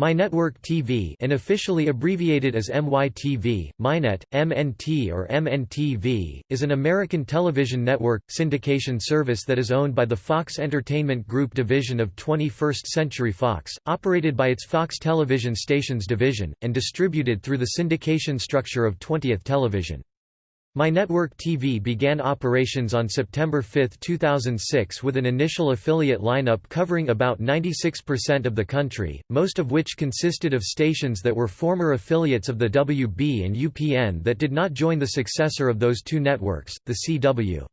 MyNetwork TV unofficially abbreviated as MYTV, MyNet, MNT or MNTV, is an American television network, syndication service that is owned by the Fox Entertainment Group division of 21st Century Fox, operated by its Fox Television Stations division, and distributed through the syndication structure of 20th Television. MyNetwork TV began operations on September 5, 2006 with an initial affiliate lineup covering about 96% of the country, most of which consisted of stations that were former affiliates of the WB and UPN that did not join the successor of those two networks, the CW.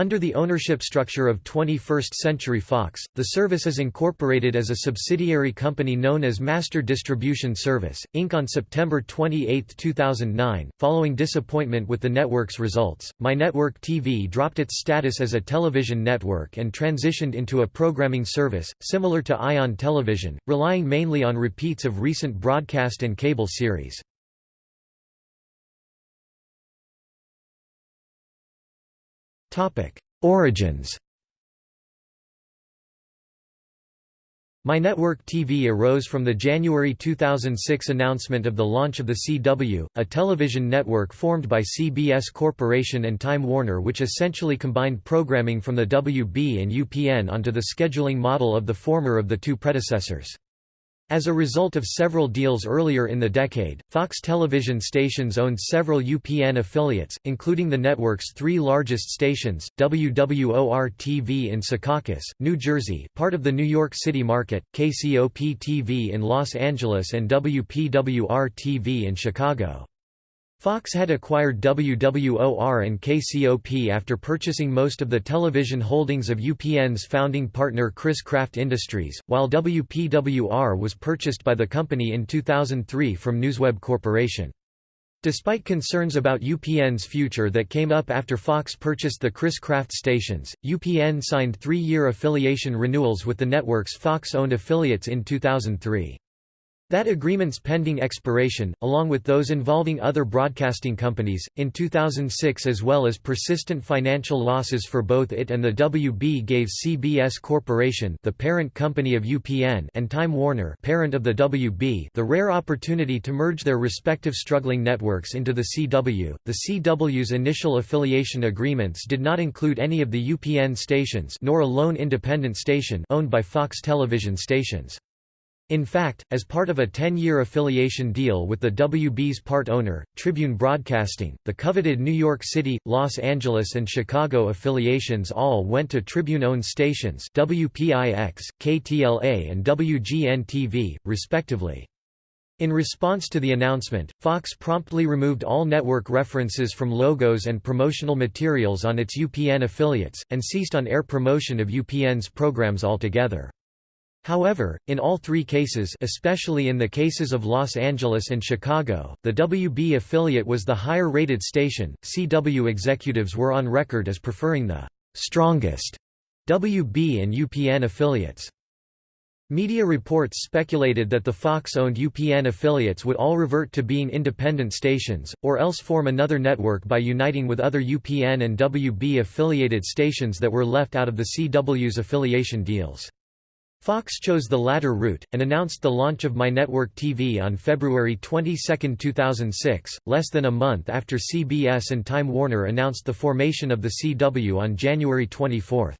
Under the ownership structure of 21st Century Fox, the service is incorporated as a subsidiary company known as Master Distribution Service, Inc. On September 28, 2009, following disappointment with the network's results, MyNetwork TV dropped its status as a television network and transitioned into a programming service, similar to Ion Television, relying mainly on repeats of recent broadcast and cable series. Origins MyNetwork TV arose from the January 2006 announcement of the launch of the CW, a television network formed by CBS Corporation and Time Warner which essentially combined programming from the WB and UPN onto the scheduling model of the former of the two predecessors. As a result of several deals earlier in the decade, Fox television stations owned several UPN affiliates, including the network's three largest stations, WWOR-TV in Secaucus, New Jersey part of the New York City market, KCOP-TV in Los Angeles and WPWR-TV in Chicago. Fox had acquired WWOR and KCOP after purchasing most of the television holdings of UPN's founding partner Chris-Craft Industries, while WPWR was purchased by the company in 2003 from Newsweb Corporation. Despite concerns about UPN's future that came up after Fox purchased the Chris-Craft stations, UPN signed three-year affiliation renewals with the network's Fox-owned affiliates in 2003. That agreement's pending expiration, along with those involving other broadcasting companies, in 2006 as well as persistent financial losses for both it and the WB gave CBS Corporation the parent company of UPN and Time Warner parent of the WB the rare opportunity to merge their respective struggling networks into the CW. The CW's initial affiliation agreements did not include any of the UPN stations nor a lone independent station owned by Fox television stations. In fact, as part of a 10-year affiliation deal with the WB's part owner, Tribune Broadcasting, the coveted New York City, Los Angeles and Chicago affiliations all went to Tribune-owned stations WPIX, KTLA and WGN-TV, respectively. In response to the announcement, Fox promptly removed all network references from logos and promotional materials on its UPN affiliates, and ceased on-air promotion of UPN's programs altogether. However, in all three cases especially in the cases of Los Angeles and Chicago, the WB affiliate was the higher-rated station. CW executives were on record as preferring the «strongest» WB and UPN affiliates. Media reports speculated that the Fox-owned UPN affiliates would all revert to being independent stations, or else form another network by uniting with other UPN and WB-affiliated stations that were left out of the CW's affiliation deals. Fox chose the latter route, and announced the launch of MyNetwork TV on February 22, 2006, less than a month after CBS and Time Warner announced the formation of the CW on January 24.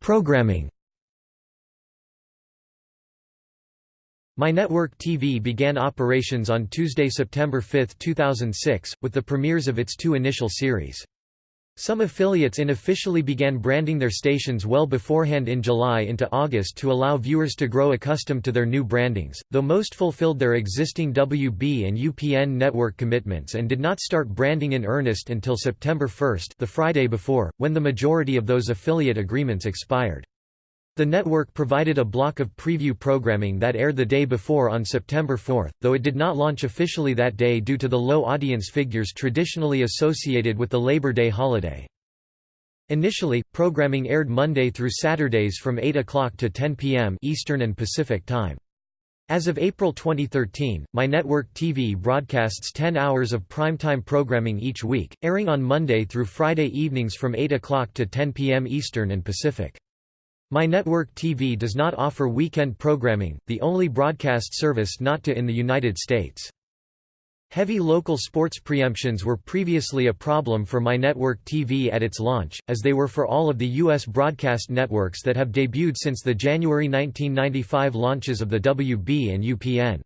Programming MyNetwork TV began operations on Tuesday, September 5, 2006, with the premieres of its two initial series. Some affiliates unofficially began branding their stations well beforehand in July into August to allow viewers to grow accustomed to their new brandings, though most fulfilled their existing WB and UPN network commitments and did not start branding in earnest until September 1 the Friday before, when the majority of those affiliate agreements expired. The network provided a block of preview programming that aired the day before on September 4, though it did not launch officially that day due to the low audience figures traditionally associated with the Labor Day holiday. Initially, programming aired Monday through Saturdays from 8 o'clock to 10 p.m. Eastern and Pacific Time. As of April 2013, My Network TV broadcasts 10 hours of primetime programming each week, airing on Monday through Friday evenings from 8 o'clock to 10 p.m. Eastern and Pacific. My Network TV does not offer weekend programming, the only broadcast service not to in the United States. Heavy local sports preemptions were previously a problem for My Network TV at its launch, as they were for all of the U.S. broadcast networks that have debuted since the January 1995 launches of the WB and UPN.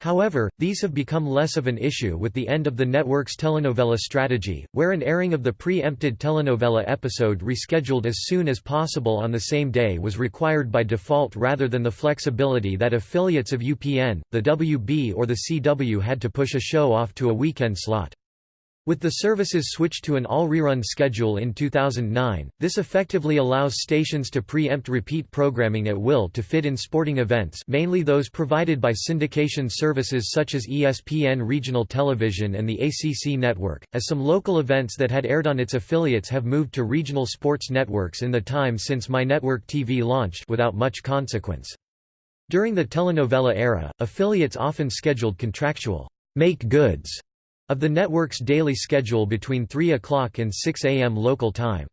However, these have become less of an issue with the end of the network's telenovela strategy, where an airing of the pre-empted telenovela episode rescheduled as soon as possible on the same day was required by default rather than the flexibility that affiliates of UPN, the WB or the CW had to push a show off to a weekend slot. With the services switched to an all-rerun schedule in 2009, this effectively allows stations to preempt repeat programming at will to fit in sporting events mainly those provided by syndication services such as ESPN Regional Television and the ACC Network, as some local events that had aired on its affiliates have moved to regional sports networks in the time since My Network TV launched without much consequence. During the telenovela era, affiliates often scheduled contractual make goods of the network's daily schedule between 3 o'clock and 6 a.m. local time.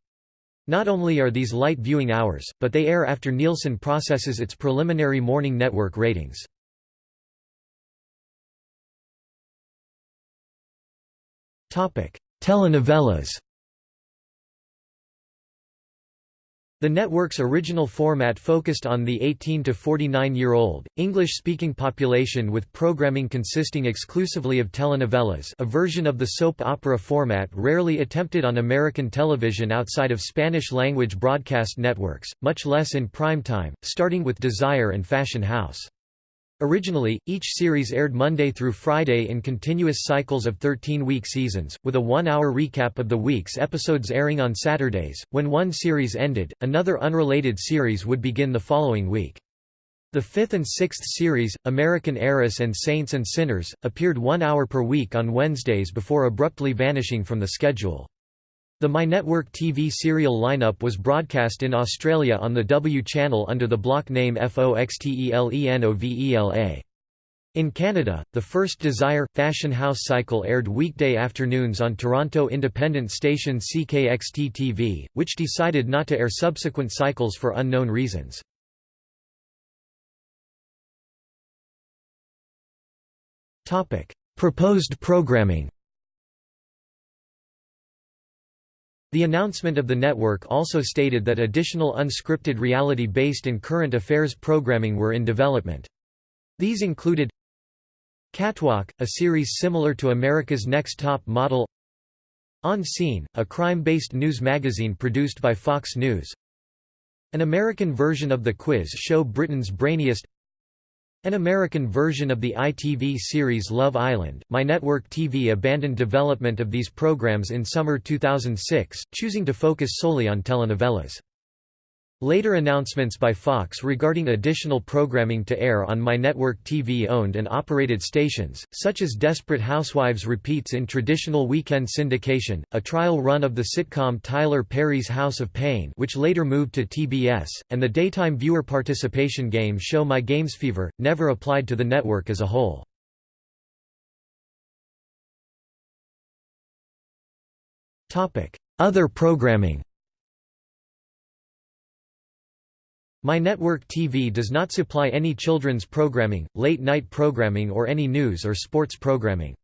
Not only are these light viewing hours, but they air after Nielsen processes its preliminary morning network ratings. Telenovelas The network's original format focused on the 18 to 49-year-old, English-speaking population with programming consisting exclusively of telenovelas a version of the soap opera format rarely attempted on American television outside of Spanish-language broadcast networks, much less in prime time, starting with Desire and Fashion House. Originally, each series aired Monday through Friday in continuous cycles of 13-week seasons, with a one-hour recap of the week's episodes airing on Saturdays. When one series ended, another unrelated series would begin the following week. The fifth and sixth series, American Heiress and Saints and Sinners, appeared one hour per week on Wednesdays before abruptly vanishing from the schedule. The My Network TV serial lineup was broadcast in Australia on the W channel under the block name FOXTELENOVELA. In Canada, the first Desire – Fashion House cycle aired weekday afternoons on Toronto independent station CKXT-TV, which decided not to air subsequent cycles for unknown reasons. Proposed programming The announcement of the network also stated that additional unscripted reality-based and current affairs programming were in development. These included Catwalk, a series similar to America's Next Top Model On Scene, a crime-based news magazine produced by Fox News An American version of the quiz show Britain's Brainiest an American version of the ITV series Love Island, My Network TV abandoned development of these programs in summer 2006, choosing to focus solely on telenovelas. Later announcements by Fox regarding additional programming to air on My Network TV owned and operated stations, such as Desperate Housewives repeats in traditional weekend syndication, a trial run of the sitcom Tyler Perry's House of Payne which later moved to TBS, and the daytime viewer participation game show My Games Fever, never applied to the network as a whole. Other programming My Network TV does not supply any children's programming, late-night programming or any news or sports programming.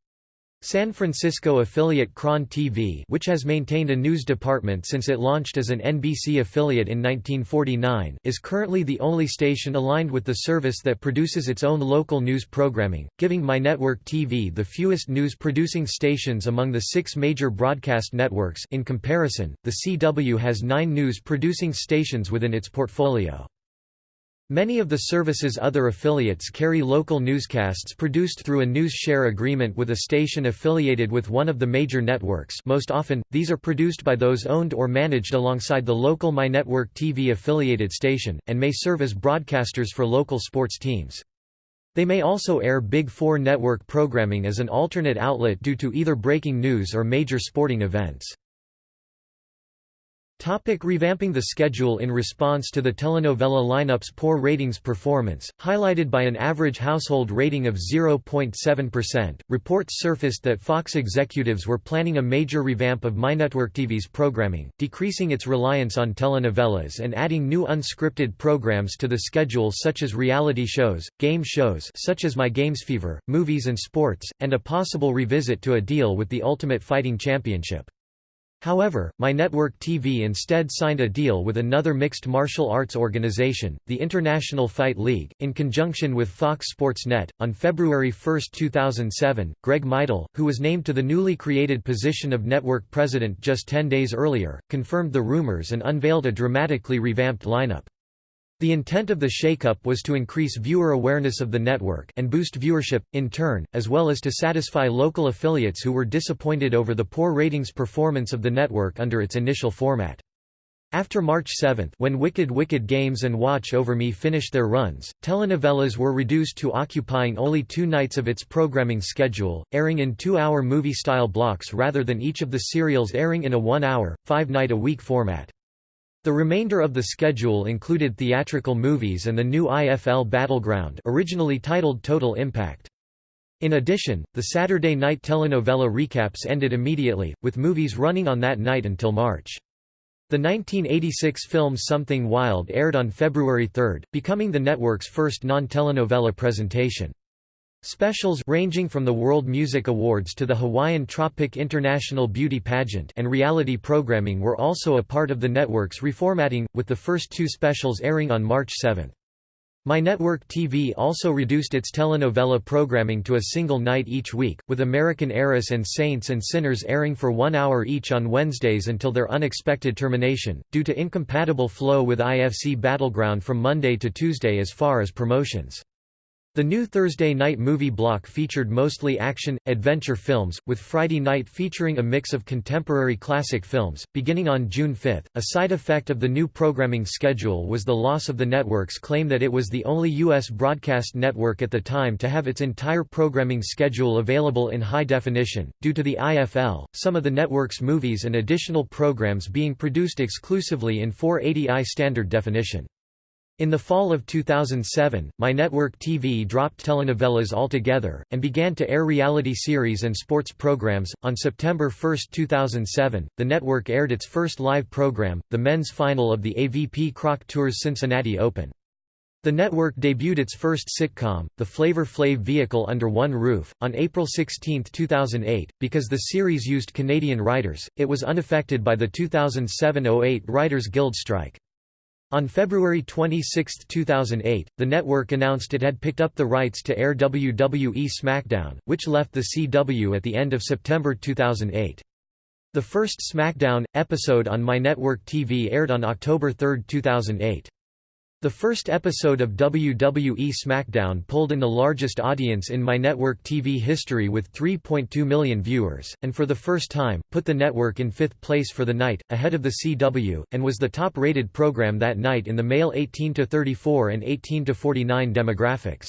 San Francisco affiliate KRON TV which has maintained a news department since it launched as an NBC affiliate in 1949 is currently the only station aligned with the service that produces its own local news programming, giving My Network TV the fewest news-producing stations among the six major broadcast networks in comparison, the CW has nine news-producing stations within its portfolio. Many of the service's other affiliates carry local newscasts produced through a news share agreement with a station affiliated with one of the major networks most often, these are produced by those owned or managed alongside the local My Network TV affiliated station, and may serve as broadcasters for local sports teams. They may also air Big Four network programming as an alternate outlet due to either breaking news or major sporting events. Topic revamping the schedule In response to the telenovela lineup's poor ratings performance, highlighted by an average household rating of 0.7%, reports surfaced that Fox executives were planning a major revamp of MyNetworkTV's programming, decreasing its reliance on telenovelas and adding new unscripted programs to the schedule such as reality shows, game shows such as My Games Fever, movies and sports, and a possible revisit to a deal with the Ultimate Fighting Championship. However, My Network TV instead signed a deal with another mixed martial arts organization, the International Fight League, in conjunction with Fox Sports Net. On February 1, 2007, Greg Meidl, who was named to the newly created position of network president just 10 days earlier, confirmed the rumors and unveiled a dramatically revamped lineup. The intent of the shakeup was to increase viewer awareness of the network and boost viewership, in turn, as well as to satisfy local affiliates who were disappointed over the poor ratings performance of the network under its initial format. After March 7 when Wicked Wicked Games and Watch Over Me finished their runs, telenovelas were reduced to occupying only two nights of its programming schedule, airing in two-hour movie-style blocks rather than each of the serials airing in a one-hour, five-night-a-week format. The remainder of the schedule included theatrical movies and the new IFL Battleground originally titled Total Impact. In addition, the Saturday night telenovela recaps ended immediately, with movies running on that night until March. The 1986 film Something Wild aired on February 3, becoming the network's first non-telenovela presentation. Specials ranging from the World Music Awards to the Hawaiian Tropic International Beauty Pageant and reality programming were also a part of the network's reformatting, with the first two specials airing on March 7. My Network TV also reduced its telenovela programming to a single night each week, with American Heiress and Saints and Sinners airing for one hour each on Wednesdays until their unexpected termination, due to incompatible flow with IFC Battleground from Monday to Tuesday as far as promotions. The new Thursday night movie block featured mostly action, adventure films, with Friday night featuring a mix of contemporary classic films. Beginning on June 5, a side effect of the new programming schedule was the loss of the network's claim that it was the only U.S. broadcast network at the time to have its entire programming schedule available in high definition. Due to the IFL, some of the network's movies and additional programs being produced exclusively in 480i standard definition. In the fall of 2007, My Network TV dropped telenovelas altogether, and began to air reality series and sports programs. On September 1, 2007, the network aired its first live program, the men's final of the AVP Crocs Tour Cincinnati Open. The network debuted its first sitcom, The Flavor Flav Vehicle Under One Roof, on April 16, 2008. Because the series used Canadian writers, it was unaffected by the 2007 08 Writers Guild strike. On February 26, 2008, the network announced it had picked up the rights to air WWE SmackDown, which left the CW at the end of September 2008. The first SmackDown episode on My Network TV aired on October 3, 2008. The first episode of WWE SmackDown pulled in the largest audience in My Network TV history with 3.2 million viewers, and for the first time, put the network in fifth place for the night, ahead of the CW, and was the top-rated program that night in the male 18–34 and 18–49 demographics.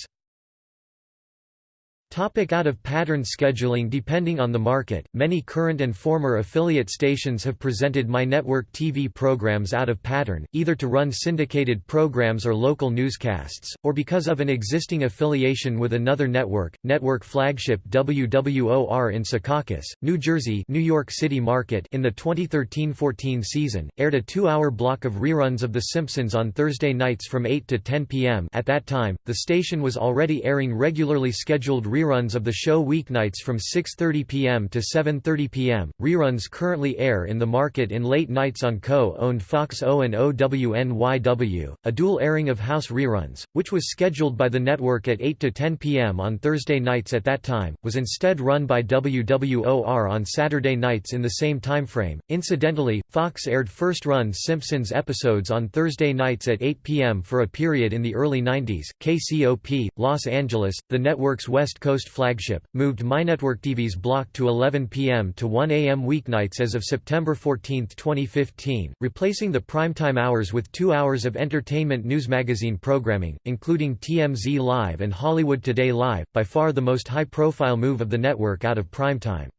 Topic out of pattern scheduling Depending on the market, many current and former affiliate stations have presented My Network TV programs out of pattern, either to run syndicated programs or local newscasts, or because of an existing affiliation with another network. Network flagship WWOR in Secaucus, New Jersey New York City market in the 2013-14 season, aired a two-hour block of reruns of The Simpsons on Thursday nights from 8 to 10 p.m. At that time, the station was already airing regularly scheduled reruns reruns of the show weeknights from 6.30 p.m. to 7.30 p.m. Reruns currently air in the market in late nights on co-owned Fox O and O WNYW, a dual airing of House reruns, which was scheduled by the network at 8 to 10 p.m. on Thursday nights at that time, was instead run by WWOR on Saturday nights in the same timeframe. Incidentally, Fox aired first-run Simpsons episodes on Thursday nights at 8 p.m. for a period in the early 90s. KCOP, Los Angeles, the network's West Coast Coast flagship, moved MyNetwork TV's block to 11 p.m. to 1 a.m. weeknights as of September 14, 2015, replacing the primetime hours with two hours of entertainment news magazine programming, including TMZ Live and Hollywood Today Live, by far the most high-profile move of the network out of primetime.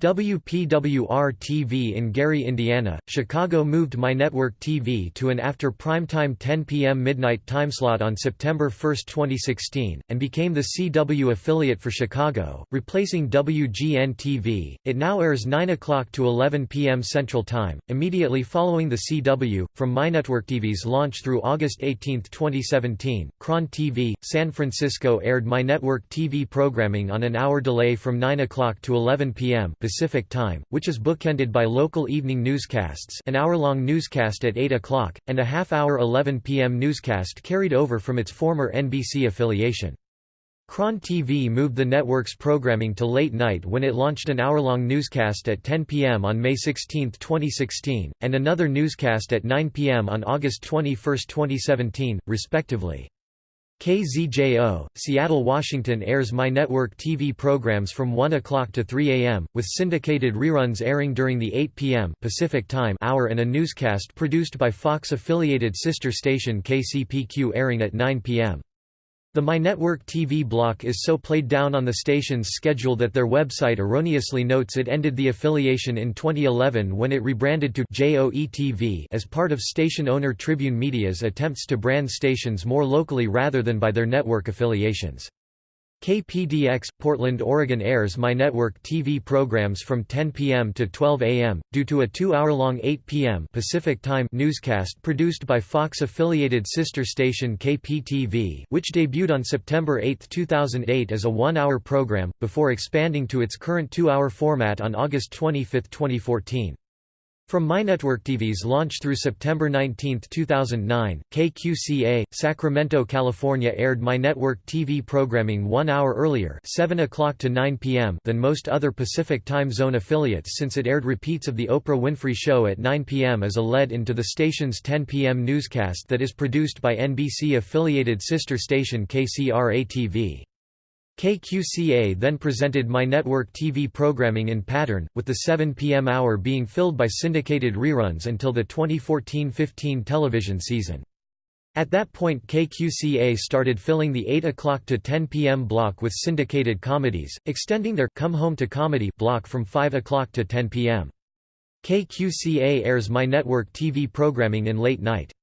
WPWR-TV in Gary, Indiana, Chicago moved MyNetwork TV to an after primetime 10 p.m. midnight timeslot on September 1, 2016, and became the CW affiliate for Chicago, replacing WGN-TV. It now airs 9 o'clock to 11 p.m. Central Time, immediately following the CW. From MyNetwork TV's launch through August 18, 2017, KRON TV, San Francisco aired MyNetwork TV programming on an hour delay from 9 o'clock to 11 p.m. Pacific Time, which is bookended by local evening newscasts an hour-long newscast at 8 o'clock, and a half-hour 11 p.m. newscast carried over from its former NBC affiliation. KRON TV moved the network's programming to late night when it launched an hour-long newscast at 10 p.m. on May 16, 2016, and another newscast at 9 p.m. on August 21, 2017, respectively. KZJO, Seattle, Washington airs MyNetwork TV programs from 1 o'clock to 3 a.m., with syndicated reruns airing during the 8 p.m. Pacific Time hour and a newscast produced by Fox-affiliated sister station KCPQ airing at 9 p.m. The MyNetwork TV block is so played down on the station's schedule that their website erroneously notes it ended the affiliation in 2011 when it rebranded to JOE-TV as part of station owner Tribune Media's attempts to brand stations more locally rather than by their network affiliations. KPDX, Portland, Oregon airs MyNetwork TV programs from 10 p.m. to 12 a.m., due to a two-hour-long 8 p.m. Pacific Time newscast produced by Fox-affiliated sister station KPTV which debuted on September 8, 2008 as a one-hour program, before expanding to its current two-hour format on August 25, 2014. From MyNetwork TV's launch through September 19, 2009, KQCA, Sacramento, California aired MyNetwork TV programming one hour earlier 7 o'clock to 9 p.m. than most other Pacific Time Zone affiliates since it aired repeats of The Oprah Winfrey Show at 9 p.m. as a lead into the station's 10 p.m. newscast that is produced by NBC-affiliated sister station KCRA-TV. KQCA then presented MyNetwork TV programming in pattern, with the 7 p.m. hour being filled by syndicated reruns until the 2014–15 television season. At that point KQCA started filling the 8 o'clock to 10 p.m. block with syndicated comedies, extending their Come Home to Comedy block from 5 o'clock to 10 p.m. KQCA airs MyNetwork TV programming in late night.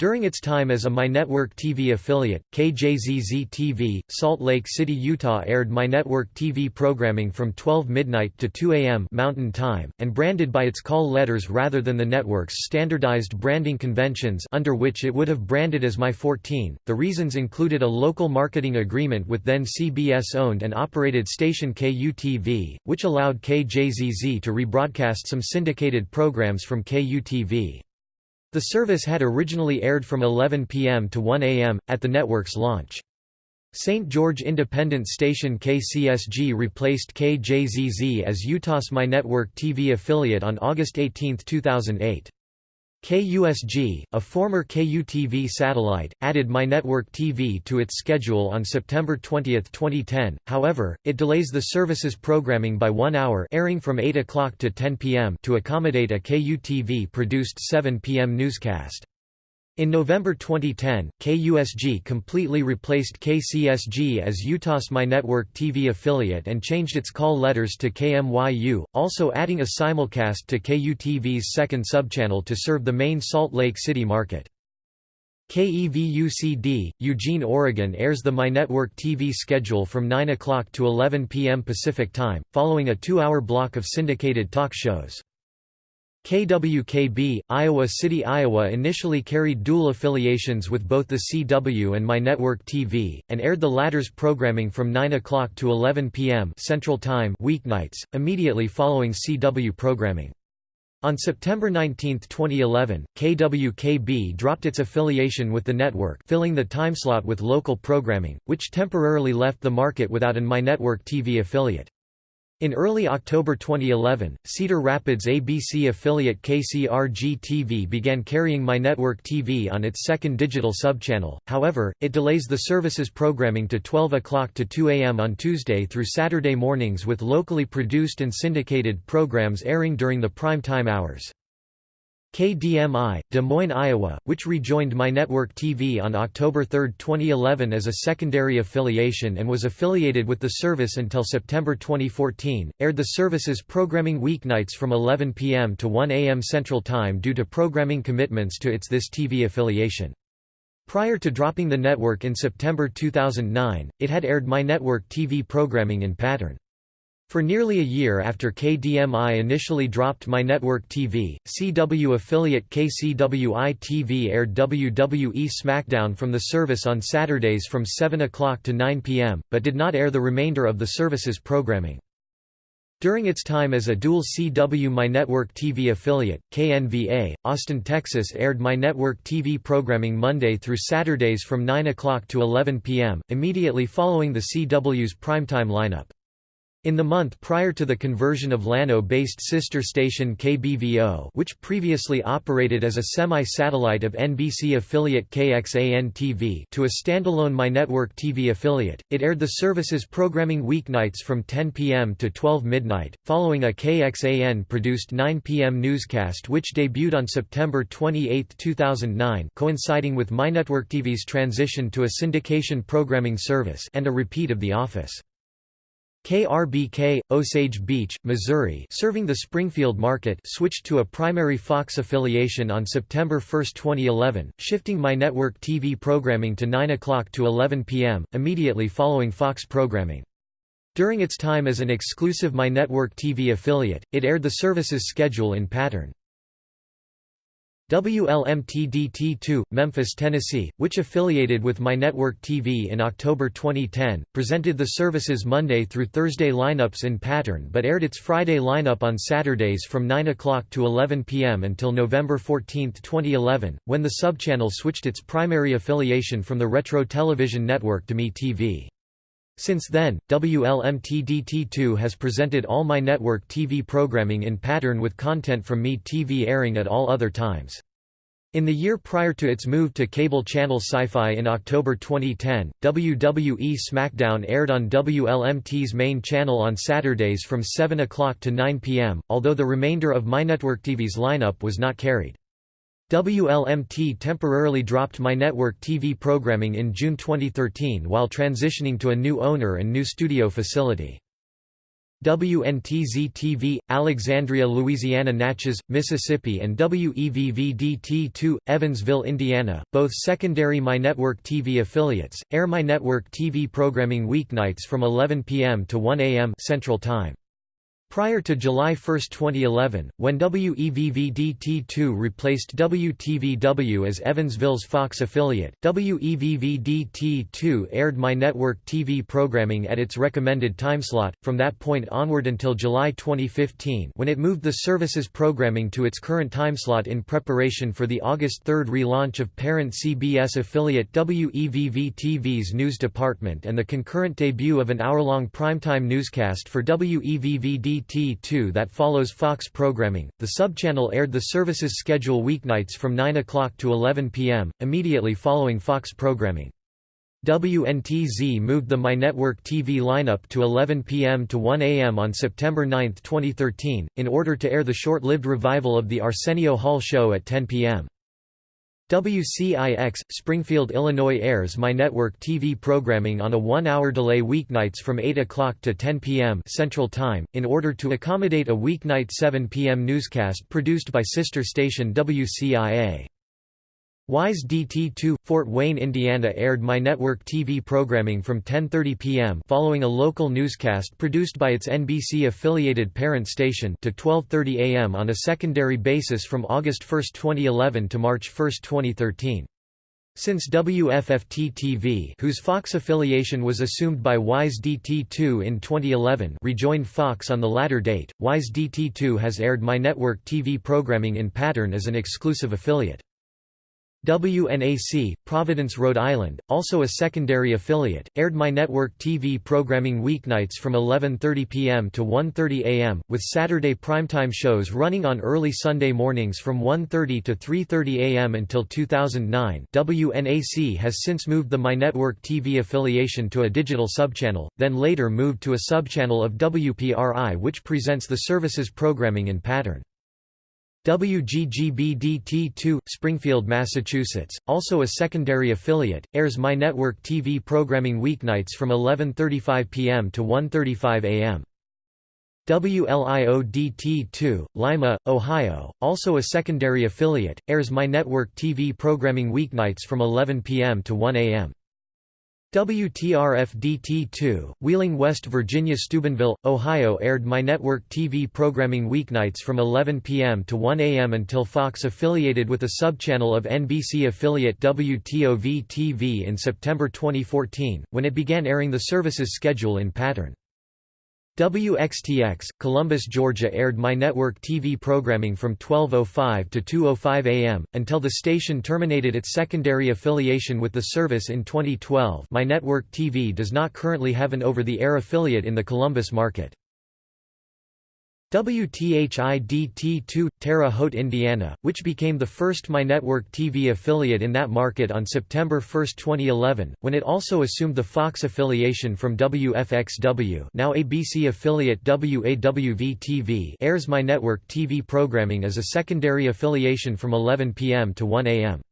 During its time as a MyNetwork TV affiliate, KJZZ-TV, Salt Lake City, Utah aired MyNetwork TV programming from 12 midnight to 2 a.m. Mountain Time, and branded by its call letters rather than the network's standardized branding conventions under which it would have branded as My14. The reasons included a local marketing agreement with then CBS-owned and operated station KUTV, which allowed KJZZ to rebroadcast some syndicated programs from KUTV. The service had originally aired from 11 p.m. to 1 a.m., at the network's launch. St. George independent station KCSG replaced KJZZ as Utah's MyNetwork TV affiliate on August 18, 2008. KUSG, a former KUTV satellite, added MyNetwork TV to its schedule on September 20, 2010, however, it delays the service's programming by one hour airing from 8 o'clock to 10 p.m. to accommodate a KUTV-produced 7 p.m. newscast. In November 2010, KUSG completely replaced KCSG as Utah's MyNetwork TV affiliate and changed its call letters to KMYU, also adding a simulcast to KUTV's second subchannel to serve the main Salt Lake City market. KEVUCD, Eugene, Oregon airs the MyNetwork TV schedule from 9 o'clock to 11 p.m. Pacific Time, following a two-hour block of syndicated talk shows. KWKB, Iowa City, Iowa initially carried dual affiliations with both the CW and MyNetwork TV, and aired the latter's programming from 9 o'clock to 11 p.m. Central Time weeknights, immediately following CW programming. On September 19, 2011, KWKB dropped its affiliation with the network filling the timeslot with local programming, which temporarily left the market without an MyNetwork TV affiliate. In early October 2011, Cedar Rapids ABC affiliate KCRG-TV began carrying MyNetwork TV on its second digital subchannel, however, it delays the service's programming to 12 o'clock to 2 a.m. on Tuesday through Saturday mornings with locally produced and syndicated programs airing during the prime time hours. KDMI, Des Moines, Iowa, which rejoined MyNetwork TV on October 3, 2011 as a secondary affiliation and was affiliated with the service until September 2014, aired the service's programming weeknights from 11 p.m. to 1 a.m. Central Time due to programming commitments to its This TV affiliation. Prior to dropping the network in September 2009, it had aired MyNetwork TV programming in pattern. For nearly a year after KDMI initially dropped MyNetwork TV, CW affiliate KCWI-TV aired WWE SmackDown from the service on Saturdays from 7 o'clock to 9 p.m., but did not air the remainder of the service's programming. During its time as a dual CW MyNetwork TV affiliate, KNVA, Austin, Texas aired MyNetwork TV programming Monday through Saturdays from 9 o'clock to 11 p.m., immediately following the CW's primetime lineup. In the month prior to the conversion of Llano-based sister station KBVO which previously operated as a semi-satellite of NBC affiliate KXAN-TV to a standalone MyNetwork TV affiliate, it aired the service's programming weeknights from 10 p.m. to 12 midnight, following a KXAN-produced 9 p.m. newscast which debuted on September 28, 2009 coinciding with MyNetwork TV's transition to a syndication programming service and a repeat of The Office. KRBK, Osage Beach, Missouri serving the Springfield market switched to a primary Fox affiliation on September 1, 2011, shifting MyNetwork TV programming to 9 o'clock to 11 p.m., immediately following Fox programming. During its time as an exclusive MyNetwork TV affiliate, it aired the service's schedule in pattern. WLMTDT2, Memphis, Tennessee, which affiliated with MyNetwork TV in October 2010, presented the service's Monday through Thursday lineups in pattern but aired its Friday lineup on Saturdays from 9 o'clock to 11 p.m. until November 14, 2011, when the subchannel switched its primary affiliation from the Retro Television Network to MeTV. Since then, WLMTDT2 has presented all MyNetwork TV programming in pattern with content from MeTV airing at all other times. In the year prior to its move to cable channel Sci-Fi in October 2010, WWE SmackDown aired on WLMT's main channel on Saturdays from 7 o'clock to 9 p.m., although the remainder of MyNetwork TV's lineup was not carried. WLMT temporarily dropped MyNetwork TV programming in June 2013 while transitioning to a new owner and new studio facility. WNTZ-TV, Alexandria, Louisiana Natchez, Mississippi and WEVVDT2, Evansville, Indiana, both secondary MyNetwork TV affiliates, air MyNetwork TV programming weeknights from 11 p.m. to 1 a.m. Central Time. Prior to July 1, 2011, when WEVVDT2 replaced WTVW as Evansville's Fox affiliate, WEVVDT2 aired MyNetwork TV programming at its recommended timeslot, from that point onward until July 2015 when it moved the service's programming to its current timeslot in preparation for the August 3 relaunch of parent CBS affiliate WEVV-TV's news department and the concurrent debut of an hour-long primetime newscast for WEVVD T2 that follows Fox programming. The subchannel aired the service's schedule weeknights from 9 o'clock to 11 p.m., immediately following Fox programming. WNTZ moved the MyNetwork TV lineup to 11 p.m. to 1 a.m. on September 9, 2013, in order to air the short-lived revival of the Arsenio Hall show at 10 p.m. WCIX, Springfield, Illinois airs MyNetwork TV programming on a one-hour delay weeknights from 8 o'clock to 10 p.m. Central Time, in order to accommodate a weeknight 7 p.m. newscast produced by sister station WCIA. WISE DT2, Fort Wayne, Indiana aired MyNetwork TV programming from 10.30 p.m. following a local newscast produced by its NBC-affiliated parent station to 12.30 a.m. on a secondary basis from August 1, 2011 to March 1, 2013. Since WFFT-TV whose Fox affiliation was assumed by WISE DT2 in 2011 rejoined Fox on the latter date, WISE DT2 has aired MyNetwork TV programming in pattern as an exclusive affiliate. WNAC, Providence, Rhode Island, also a secondary affiliate, aired MyNetwork TV programming weeknights from 11.30 p.m. to 1.30 a.m., with Saturday primetime shows running on early Sunday mornings from 1.30 to 3.30 a.m. until 2009 WNAC has since moved the MyNetwork TV affiliation to a digital subchannel, then later moved to a subchannel of WPRI which presents the service's programming in pattern. WGGBDT2, Springfield, Massachusetts, also a secondary affiliate, airs My Network TV programming weeknights from 11.35 p.m. to 1.35 a.m. WLIODT2, Lima, Ohio, also a secondary affiliate, airs My Network TV programming weeknights from 11 p.m. to 1 a.m. WTRF-DT2, Wheeling, West Virginia Steubenville, Ohio aired My Network TV programming weeknights from 11 p.m. to 1 a.m. until Fox affiliated with a subchannel of NBC affiliate WTOV-TV in September 2014, when it began airing the service's schedule in pattern. WXTX, Columbus, Georgia aired My Network TV programming from 12.05 to 2.05 am, until the station terminated its secondary affiliation with the service in 2012 My Network TV does not currently have an over-the-air affiliate in the Columbus market. WTHIDT2, Terre Haute, Indiana, which became the first My Network TV affiliate in that market on September 1, 2011, when it also assumed the Fox affiliation from WFXW now ABC affiliate WAWV-TV airs My Network TV programming as a secondary affiliation from 11 p.m. to 1 a.m.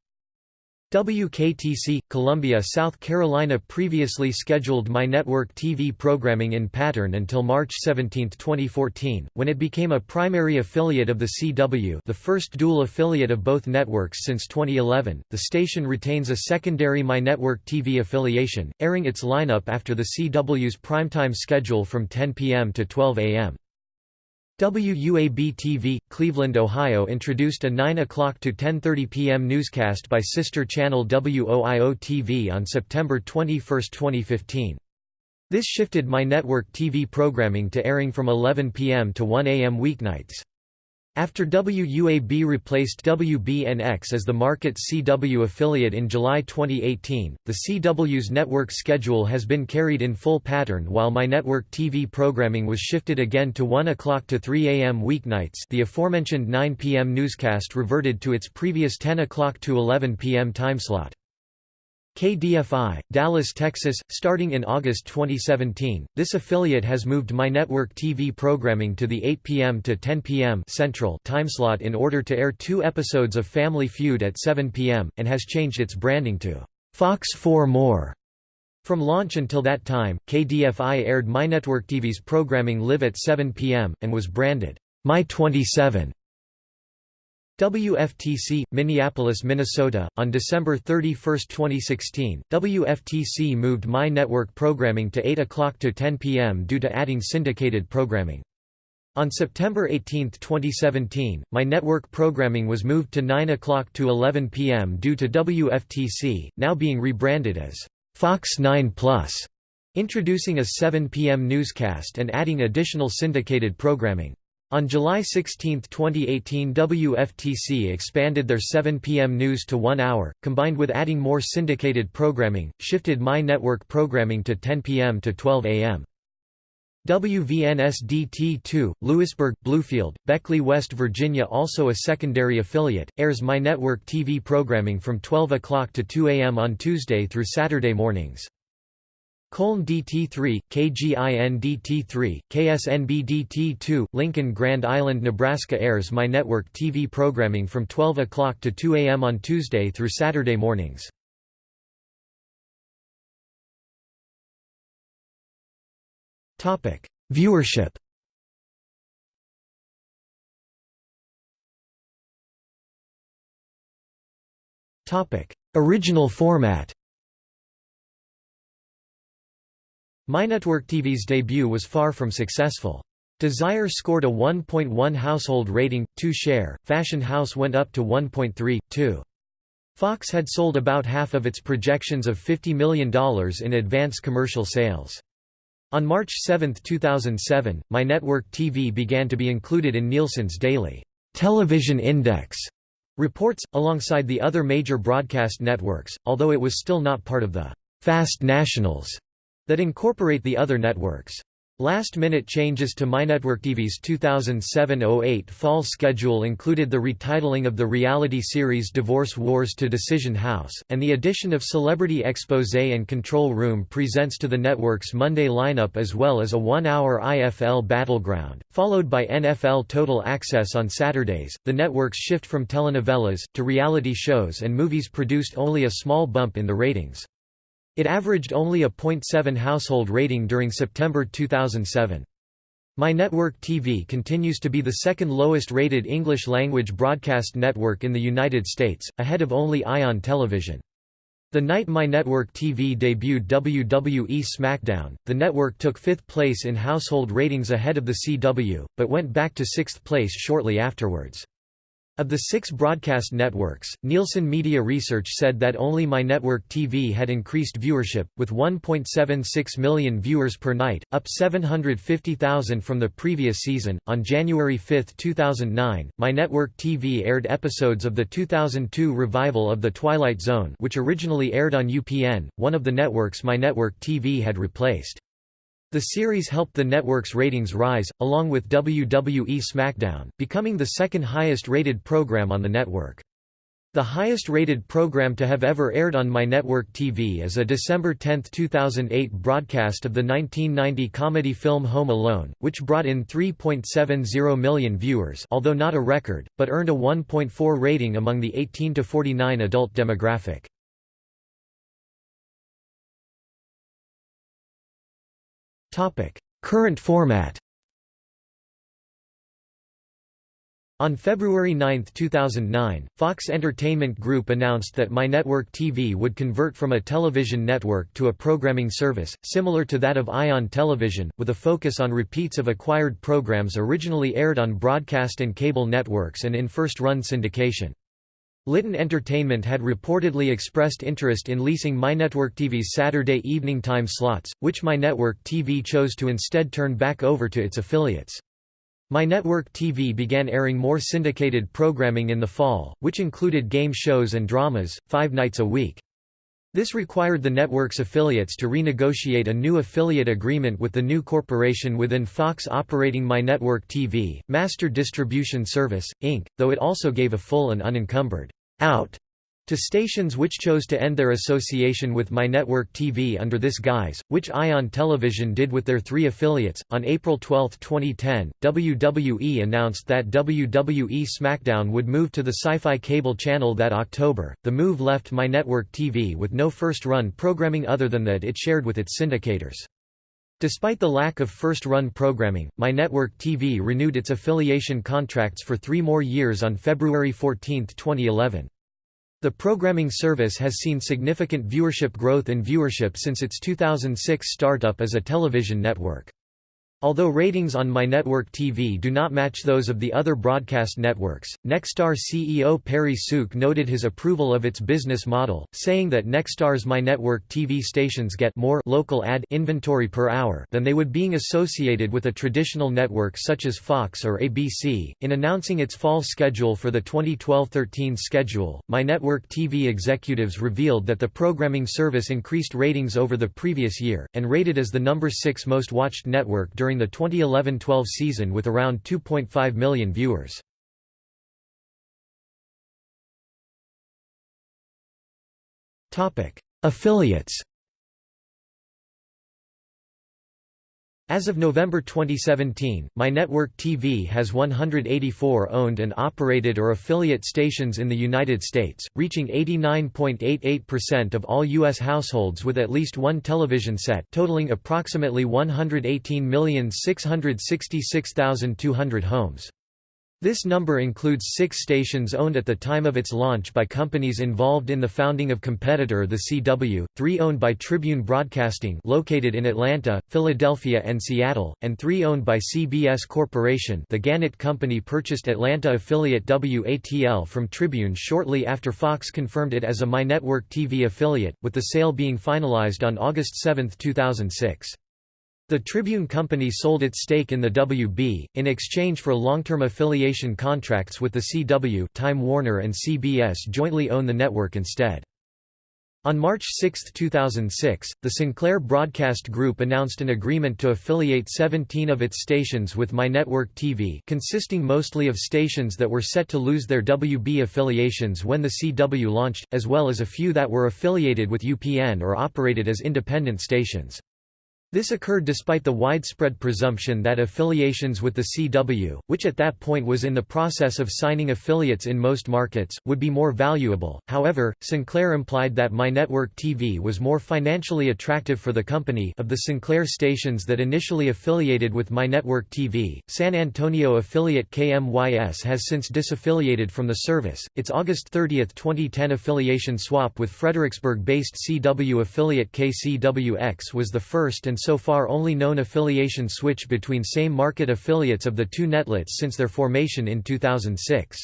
WKTC, Columbia, South Carolina previously scheduled My Network TV programming in pattern until March 17, 2014, when it became a primary affiliate of the CW the first dual affiliate of both networks since 2011. The station retains a secondary My Network TV affiliation, airing its lineup after the CW's primetime schedule from 10 p.m. to 12 a.m. WUAB-TV, Cleveland, Ohio introduced a 9 o'clock to 10.30 p.m. newscast by sister channel WOIO-TV on September 21, 2015. This shifted My Network TV programming to airing from 11 p.m. to 1 a.m. weeknights. After WUAB replaced WBNX as the market's CW affiliate in July 2018, the CW's network schedule has been carried in full pattern while My Network TV programming was shifted again to 1 o'clock to 3 a.m. weeknights the aforementioned 9 p.m. newscast reverted to its previous 10 o'clock to 11 p.m. timeslot. KDFI, Dallas, Texas, starting in August 2017. This affiliate has moved My Network TV programming to the 8 p.m. to 10 p.m. Central timeslot in order to air two episodes of Family Feud at 7 p.m., and has changed its branding to Fox 4 More. From launch until that time, KDFI aired My Network TV's programming live at 7 p.m., and was branded My 27. WFTC, Minneapolis, Minnesota. On December 31, 2016, WFTC moved My Network programming to 8 o'clock to 10 p.m. due to adding syndicated programming. On September 18, 2017, My Network programming was moved to 9 o'clock to 11 p.m. due to WFTC, now being rebranded as Fox 9 Plus, introducing a 7 p.m. newscast and adding additional syndicated programming. On July 16, 2018 WFTC expanded their 7 p.m. news to one hour, combined with adding more syndicated programming, shifted My Network programming to 10 p.m. to 12 a.m. WVNSDT2, Lewisburg, Bluefield, Beckley, West Virginia also a secondary affiliate, airs My Network TV programming from 12 o'clock to 2 a.m. on Tuesday through Saturday mornings. KOLN DT3, KGIN DT3, KSNB DT2, Lincoln Grand Island, Nebraska airs My Network TV programming from 12 o'clock to 2 a.m. on Tuesday through Saturday mornings. Viewership Original format MyNetwork TV's debut was far from successful. Desire scored a 1.1 household rating, 2 share, Fashion House went up to 1.3, 2. Fox had sold about half of its projections of $50 million in advance commercial sales. On March 7, 2007, MyNetwork TV began to be included in Nielsen's daily television index reports, alongside the other major broadcast networks, although it was still not part of the Fast Nationals that incorporate the other networks. Last-minute changes to MyNetworkTV's 2007–08 fall schedule included the retitling of the reality series Divorce Wars to Decision House, and the addition of Celebrity Exposé and Control Room presents to the network's Monday lineup as well as a one-hour IFL Battleground, followed by NFL Total Access on Saturdays. The network's shift from telenovelas, to reality shows and movies produced only a small bump in the ratings. It averaged only a .7 household rating during September 2007. My Network TV continues to be the second lowest rated English-language broadcast network in the United States, ahead of only Ion Television. The night My Network TV debuted WWE SmackDown, the network took fifth place in household ratings ahead of the CW, but went back to sixth place shortly afterwards. Of the six broadcast networks, Nielsen Media Research said that only My Network TV had increased viewership, with 1.76 million viewers per night, up 750,000 from the previous season. On January 5, 2009, My Network TV aired episodes of the 2002 revival of The Twilight Zone, which originally aired on UPN, one of the networks My Network TV had replaced. The series helped the network's ratings rise, along with WWE SmackDown, becoming the second highest rated program on the network. The highest rated program to have ever aired on My Network TV is a December 10, 2008 broadcast of the 1990 comedy film Home Alone, which brought in 3.70 million viewers although not a record, but earned a 1.4 rating among the 18–49 adult demographic. Current format On February 9, 2009, Fox Entertainment Group announced that My Network TV would convert from a television network to a programming service, similar to that of Ion Television, with a focus on repeats of acquired programs originally aired on broadcast and cable networks and in first-run syndication. Litton Entertainment had reportedly expressed interest in leasing MyNetwork TV's Saturday evening time slots, which MyNetwork TV chose to instead turn back over to its affiliates. MyNetwork TV began airing more syndicated programming in the fall, which included game shows and dramas, five nights a week. This required the network's affiliates to renegotiate a new affiliate agreement with the new corporation within Fox operating My Network TV, Master Distribution Service, Inc., though it also gave a full and unencumbered out to stations which chose to end their association with My Network TV under this guise, which Ion Television did with their three affiliates. On April 12, 2010, WWE announced that WWE SmackDown would move to the Syfy Cable channel that October. The move left My Network TV with no first-run programming other than that it shared with its syndicators. Despite the lack of first-run programming, My Network TV renewed its affiliation contracts for three more years on February 14, 2011. The programming service has seen significant viewership growth in viewership since its 2006 startup as a television network. Although ratings on My Network TV do not match those of the other broadcast networks, Nexstar CEO Perry Sook noted his approval of its business model, saying that Nexstar's My Network TV stations get more local ad inventory per hour than they would being associated with a traditional network such as Fox or ABC. In announcing its fall schedule for the 2012-13 schedule, My Network TV executives revealed that the programming service increased ratings over the previous year and rated as the number 6 most watched network during during the 2011–12 season with around 2.5 million viewers. Affiliates As of November 2017, My Network TV has 184 owned and operated or affiliate stations in the United States, reaching 89.88% of all U.S. households with at least one television set totaling approximately 118,666,200 homes. This number includes six stations owned at the time of its launch by companies involved in the founding of competitor The CW, three owned by Tribune Broadcasting located in Atlanta, Philadelphia and Seattle, and three owned by CBS Corporation the Gannett Company purchased Atlanta affiliate WATL from Tribune shortly after Fox confirmed it as a My Network TV affiliate, with the sale being finalized on August 7, 2006. The Tribune Company sold its stake in the WB, in exchange for long-term affiliation contracts with the CW Time Warner and CBS jointly own the network instead. On March 6, 2006, the Sinclair Broadcast Group announced an agreement to affiliate 17 of its stations with MyNetwork TV consisting mostly of stations that were set to lose their WB affiliations when the CW launched, as well as a few that were affiliated with UPN or operated as independent stations. This occurred despite the widespread presumption that affiliations with the CW, which at that point was in the process of signing affiliates in most markets, would be more valuable. However, Sinclair implied that MyNetwork TV was more financially attractive for the company. Of the Sinclair stations that initially affiliated with MyNetwork TV, San Antonio affiliate KMYS has since disaffiliated from the service. Its August 30, 2010 affiliation swap with Fredericksburg-based CW affiliate KCWX was the first and so far only known affiliation switch between same market affiliates of the two netlets since their formation in 2006.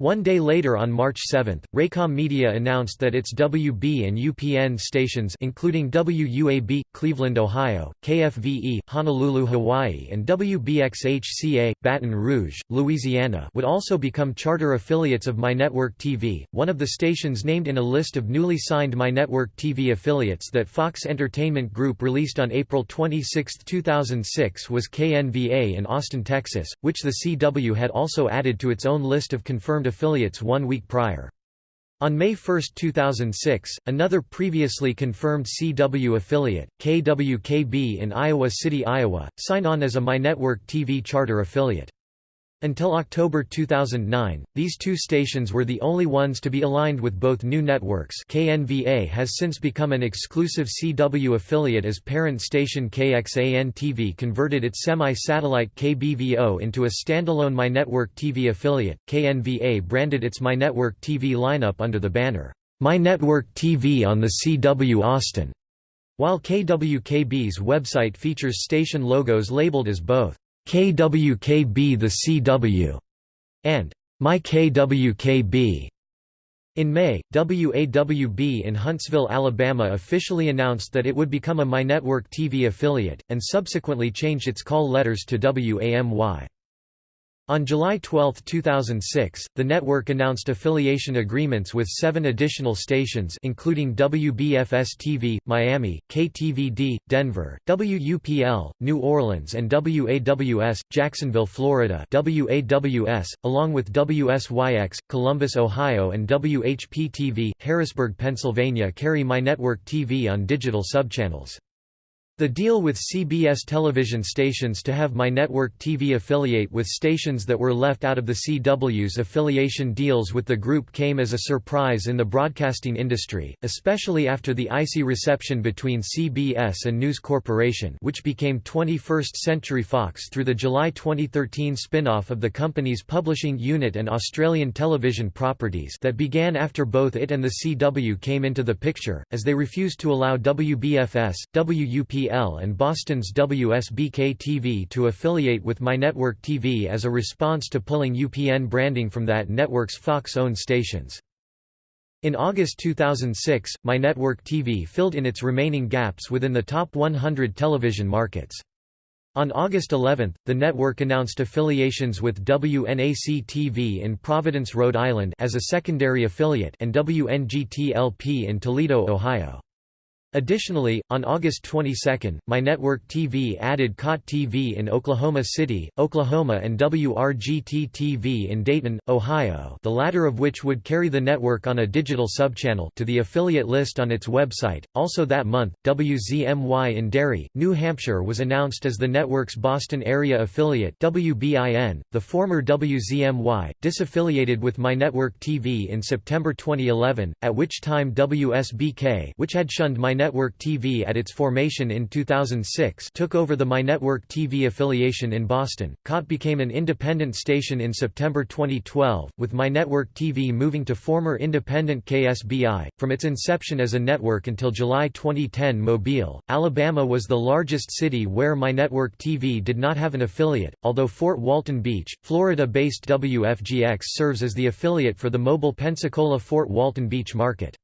One day later on March 7, Raycom Media announced that its WB and UPN stations including WUAB, Cleveland, Ohio, KFVE, Honolulu, Hawaii and WBXHCA, Baton Rouge, Louisiana would also become charter affiliates of MyNetwork TV, one of the stations named in a list of newly signed MyNetwork TV affiliates that Fox Entertainment Group released on April 26, 2006 was KNVA in Austin, Texas, which the CW had also added to its own list of confirmed affiliates one week prior. On May 1, 2006, another previously confirmed CW affiliate, KWKB in Iowa City, Iowa, signed on as a MyNetwork TV charter affiliate. Until October 2009, these two stations were the only ones to be aligned with both new networks KNVA has since become an exclusive CW affiliate as parent station KXAN-TV converted its semi-satellite KBVO into a standalone MyNetwork TV affiliate. KNVA branded its MyNetwork TV lineup under the banner, MyNetwork TV on the CW Austin, while KWKB's website features station logos labeled as both KWKB The CW, and My KWKB. In May, WAWB in Huntsville, Alabama officially announced that it would become a MyNetwork TV affiliate, and subsequently changed its call letters to WAMY. On July 12, 2006, the network announced affiliation agreements with seven additional stations including WBFS-TV, Miami, KTVD, Denver, WUPL, New Orleans and WAWS, Jacksonville, Florida WAWS, along with WSYX, Columbus, Ohio and WHP-TV, Harrisburg, Pennsylvania carry MyNetwork TV on digital subchannels. The deal with CBS television stations to have My Network TV affiliate with stations that were left out of the CW's affiliation deals with the group came as a surprise in the broadcasting industry, especially after the icy reception between CBS and News Corporation which became 21st Century Fox through the July 2013 spin-off of the company's publishing unit and Australian television properties that began after both it and the CW came into the picture, as they refused to allow WBFS, And Boston's WSBK-TV to affiliate with MyNetwork TV as a response to pulling UPN branding from that network's Fox-owned stations. In August 2006, MyNetwork TV filled in its remaining gaps within the top 100 television markets. On August 11, the network announced affiliations with WNAC-TV in Providence, Rhode Island as a secondary affiliate and WNGT-LP in Toledo, Ohio. Additionally, on August 22, MyNetwork TV added KOTT TV in Oklahoma City, Oklahoma and WRGT-TV in Dayton, Ohio the latter of which would carry the network on a digital subchannel to the affiliate list on its website. Also that month, WZMY in Derry, New Hampshire was announced as the network's Boston area affiliate WBIN, the former WZMY, disaffiliated with MyNetwork TV in September 2011, at which time WSBK which had shunned My MyNetwork TV at its formation in 2006 took over the MyNetwork TV affiliation in Boston. KOTT became an independent station in September 2012, with MyNetwork TV moving to former independent KSBI. From its inception as a network until July 2010 Mobile, Alabama was the largest city where MyNetwork TV did not have an affiliate, although Fort Walton Beach, Florida-based WFGX serves as the affiliate for the mobile Pensacola-Fort Walton Beach market.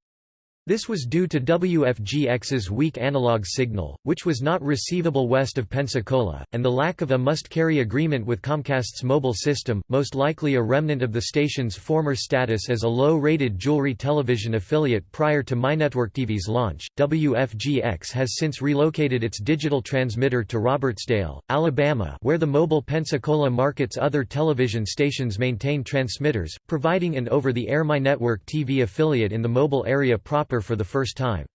This was due to WFGX's weak analog signal, which was not receivable west of Pensacola, and the lack of a must-carry agreement with Comcast's mobile system, most likely a remnant of the station's former status as a low-rated jewelry television affiliate prior to MyNetworkTV's launch. WFGX has since relocated its digital transmitter to Robertsdale, Alabama where the mobile Pensacola market's other television stations maintain transmitters, providing an over-the-air MyNetwork TV affiliate in the mobile area proper for the first time.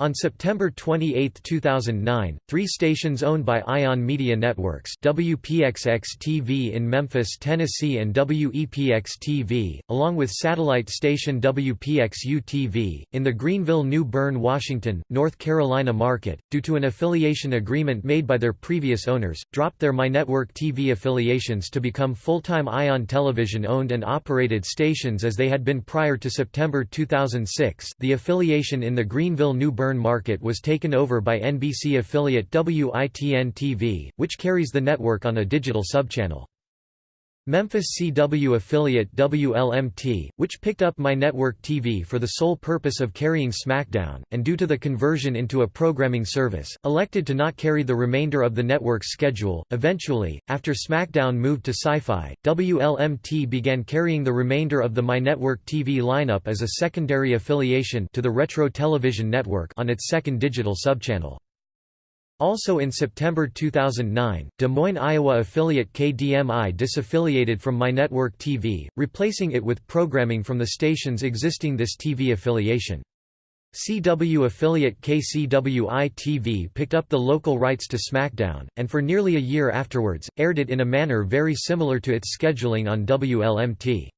On September 28, 2009, three stations owned by Ion Media Networks WPXX-TV in Memphis, Tennessee and WEPX-TV, along with satellite station WPXU-TV, in the Greenville-New Bern, Washington, North Carolina market, due to an affiliation agreement made by their previous owners, dropped their MyNetwork TV affiliations to become full-time Ion Television owned and operated stations as they had been prior to September 2006 the affiliation in the Greenville-New Bern market was taken over by NBC affiliate WITN-TV, which carries the network on a digital subchannel. Memphis CW affiliate WLMT, which picked up MyNetwork TV for the sole purpose of carrying SmackDown, and due to the conversion into a programming service, elected to not carry the remainder of the network's schedule. Eventually, after SmackDown moved to Syfy, WLMT began carrying the remainder of the MyNetwork TV lineup as a secondary affiliation to the Retro Television Network on its second digital subchannel. Also in September 2009, Des Moines, Iowa affiliate KDMI disaffiliated from MyNetwork TV, replacing it with programming from the stations existing this TV affiliation. CW affiliate KCWI-TV picked up the local rights to SmackDown, and for nearly a year afterwards, aired it in a manner very similar to its scheduling on WLMT.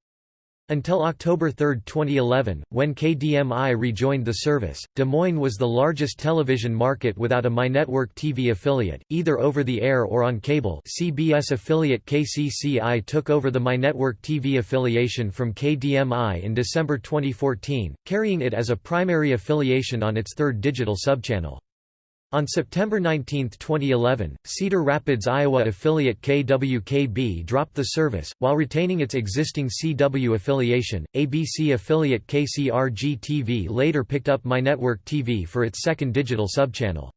Until October 3, 2011, when KDMI rejoined the service, Des Moines was the largest television market without a MyNetwork TV affiliate, either over the air or on cable CBS affiliate KCCI took over the MyNetwork TV affiliation from KDMI in December 2014, carrying it as a primary affiliation on its third digital subchannel. On September 19, 2011, Cedar Rapids, Iowa affiliate KWKB dropped the service, while retaining its existing CW affiliation. ABC affiliate KCRG-TV later picked up MyNetwork TV for its second digital subchannel.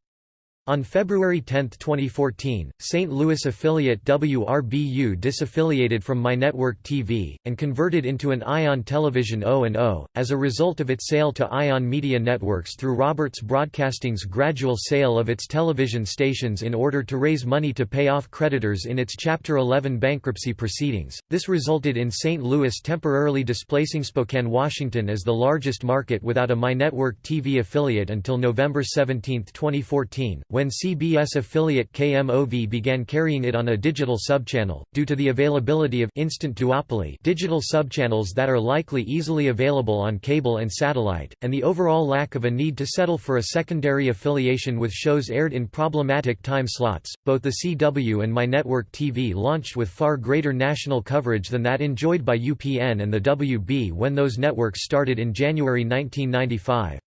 On February 10, 2014, St. Louis affiliate WRBU disaffiliated from MyNetwork TV, and converted into an Ion Television O&O, as a result of its sale to Ion Media Networks through Roberts Broadcasting's gradual sale of its television stations in order to raise money to pay off creditors in its Chapter 11 bankruptcy proceedings. This resulted in St. Louis temporarily displacing Spokane, Washington as the largest market without a MyNetwork TV affiliate until November 17, 2014, when CBS affiliate KMOV began carrying it on a digital subchannel, due to the availability of instant duopoly digital subchannels that are likely easily available on cable and satellite, and the overall lack of a need to settle for a secondary affiliation with shows aired in problematic time slots, both the CW and MyNetwork TV launched with far greater national coverage than that enjoyed by UPN and the WB when those networks started in January 1995.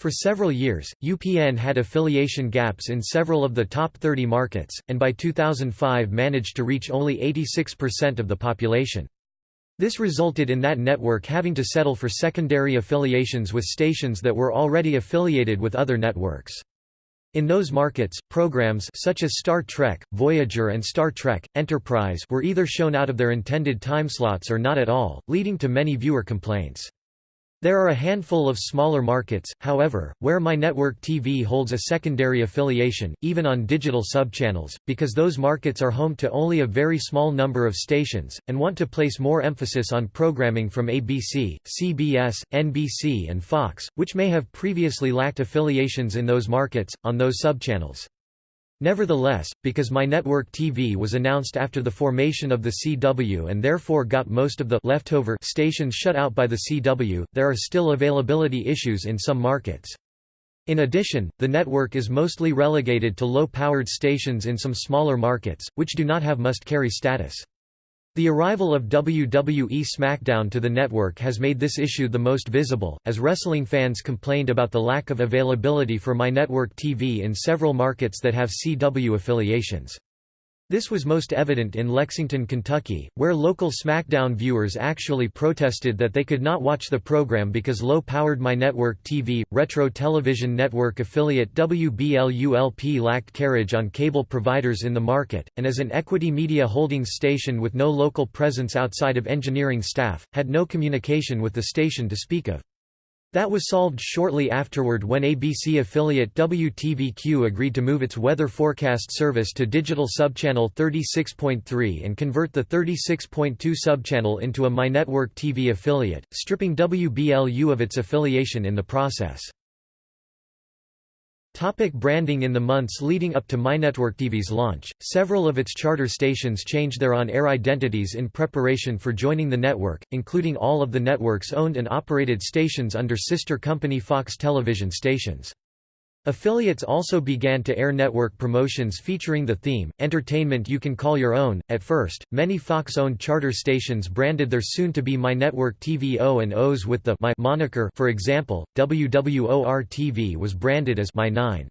For several years, UPN had affiliation gaps in several of the top 30 markets, and by 2005 managed to reach only 86% of the population. This resulted in that network having to settle for secondary affiliations with stations that were already affiliated with other networks. In those markets, programs such as Star Trek, Voyager and Star Trek, Enterprise were either shown out of their intended timeslots or not at all, leading to many viewer complaints. There are a handful of smaller markets, however, where MyNetwork TV holds a secondary affiliation, even on digital subchannels, because those markets are home to only a very small number of stations, and want to place more emphasis on programming from ABC, CBS, NBC and Fox, which may have previously lacked affiliations in those markets, on those subchannels. Nevertheless, because My Network TV was announced after the formation of the CW and therefore got most of the leftover stations shut out by the CW, there are still availability issues in some markets. In addition, the network is mostly relegated to low-powered stations in some smaller markets, which do not have must-carry status. The arrival of WWE SmackDown to the network has made this issue the most visible, as wrestling fans complained about the lack of availability for MyNetwork TV in several markets that have CW affiliations. This was most evident in Lexington, Kentucky, where local SmackDown viewers actually protested that they could not watch the program because low-powered MyNetwork TV, retro television network affiliate WBLULP lacked carriage on cable providers in the market, and as an equity media holdings station with no local presence outside of engineering staff, had no communication with the station to speak of. That was solved shortly afterward when ABC affiliate WTVQ agreed to move its weather forecast service to digital subchannel 36.3 and convert the 36.2 subchannel into a MyNetwork TV affiliate, stripping WBLU of its affiliation in the process. Topic branding In the months leading up to MyNetwork TV's launch, several of its charter stations changed their on-air identities in preparation for joining the network, including all of the network's owned and operated stations under sister company Fox television stations. Affiliates also began to air network promotions featuring the theme, Entertainment You Can Call Your Own. At first, many Fox owned charter stations branded their soon to be My Network TV O and O's with the My moniker. For example, WWOR TV was branded as My 9.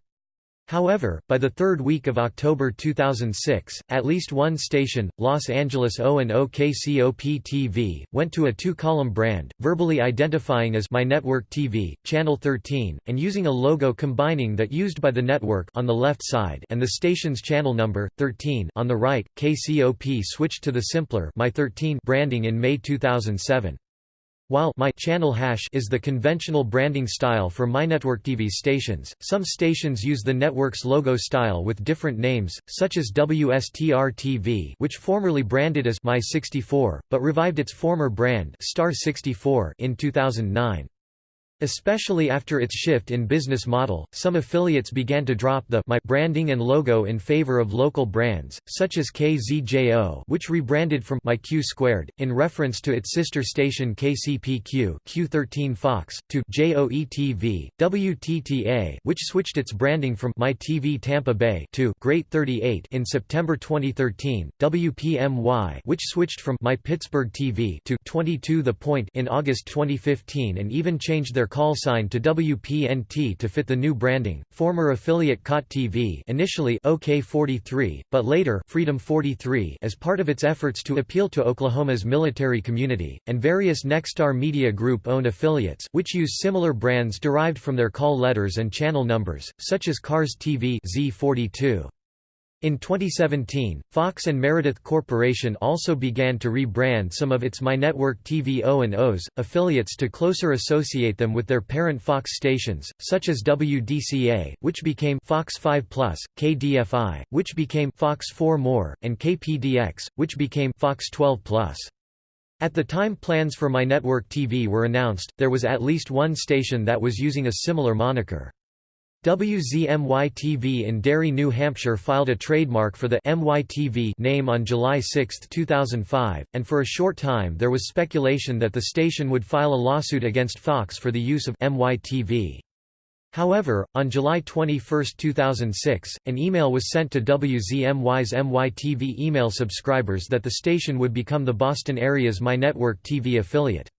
However, by the third week of October 2006, at least one station, Los Angeles O&O KCOP-TV, went to a two-column brand, verbally identifying as My Network TV, Channel 13, and using a logo combining that used by the network on the left side and the station's channel number, 13 on the right. KCOP switched to the simpler My 13 branding in May 2007. While my channel hash is the conventional branding style for MyNetwork TV stations, some stations use the network's logo style with different names, such as WSTR TV which formerly branded as My 64, but revived its former brand Star 64 in 2009. Especially after its shift in business model, some affiliates began to drop the My branding and logo in favor of local brands, such as KZJO which rebranded from My Q Squared, in reference to its sister station KCPQ Q13 Fox, to JOE-TV, WTTA which switched its branding from My TV Tampa Bay to Great 38 in September 2013, WPMY which switched from My Pittsburgh TV to 22 The Point in August 2015 and even changed their their call sign to WPNT to fit the new branding. Former affiliate KOTT TV, initially OK43, but later Freedom 43, as part of its efforts to appeal to Oklahoma's military community, and various Nexstar Media Group-owned affiliates, which use similar brands derived from their call letters and channel numbers, such as KARZ TV Z42. In 2017, Fox and Meredith Corporation also began to rebrand some of its MyNetwork TV O&Os, affiliates to closer associate them with their parent Fox stations, such as WDCA, which became Fox 5 Plus, KDFI, which became Fox 4 More, and KPDX, which became Fox 12 Plus. At the time plans for MyNetwork TV were announced, there was at least one station that was using a similar moniker. WZMY-TV in Derry, New Hampshire filed a trademark for the MYTV name on July 6, 2005, and for a short time there was speculation that the station would file a lawsuit against Fox for the use of MYTV. However, on July 21, 2006, an email was sent to WZMY's MYTV email subscribers that the station would become the Boston area's MyNetwork TV affiliate.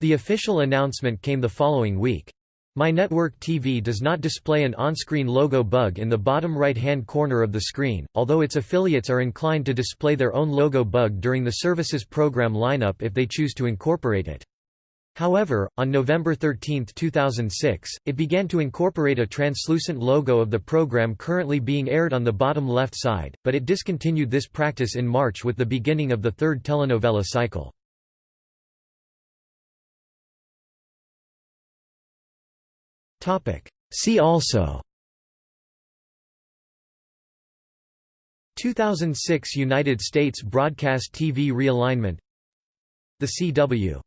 The official announcement came the following week. MyNetwork TV does not display an on-screen logo bug in the bottom right-hand corner of the screen, although its affiliates are inclined to display their own logo bug during the service's program lineup if they choose to incorporate it. However, on November 13, 2006, it began to incorporate a translucent logo of the program currently being aired on the bottom left side, but it discontinued this practice in March with the beginning of the third telenovela cycle. See also. 2006 United States broadcast TV realignment. The CW